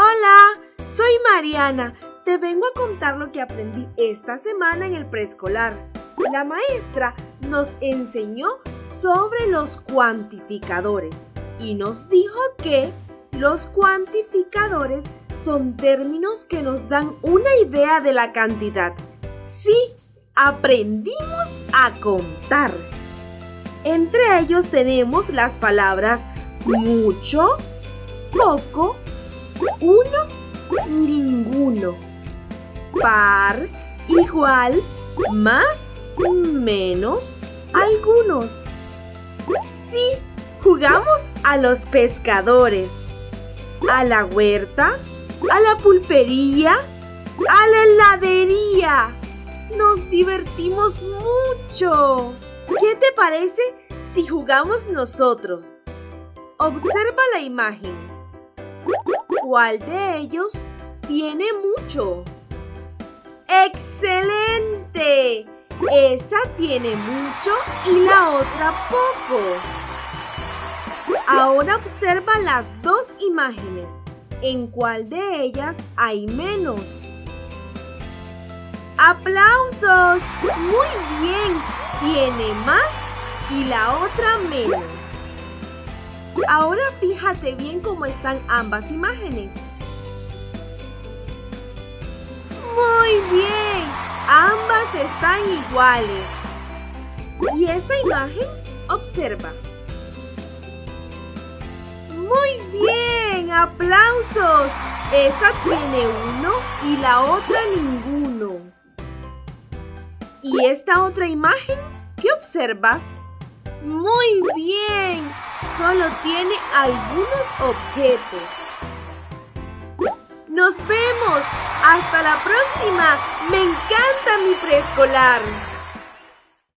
Hola, soy Mariana. Te vengo a contar lo que aprendí esta semana en el preescolar. La maestra nos enseñó sobre los cuantificadores y nos dijo que los cuantificadores son términos que nos dan una idea de la cantidad. Sí, aprendimos a contar. Entre ellos tenemos las palabras mucho, poco, uno, ninguno, par, igual, más, menos, algunos. Sí, jugamos a los pescadores, a la huerta, a la pulpería, a la heladería. Nos divertimos mucho. ¿Qué te parece si jugamos nosotros? Observa la imagen. ¿Cuál de ellos tiene mucho? ¡Excelente! Esa tiene mucho y la otra poco. Ahora observa las dos imágenes. ¿En cuál de ellas hay menos? ¡Aplausos! Muy bien. Tiene más y la otra menos. Ahora fíjate bien cómo están ambas imágenes. Muy bien. Ambas están iguales. ¿Y esta imagen? Observa. Muy bien. Aplausos. Esa tiene uno y la otra ninguno. ¿Y esta otra imagen? ¿Qué observas? Muy bien, solo tiene algunos objetos. Nos vemos. Hasta la próxima. Me encanta mi preescolar.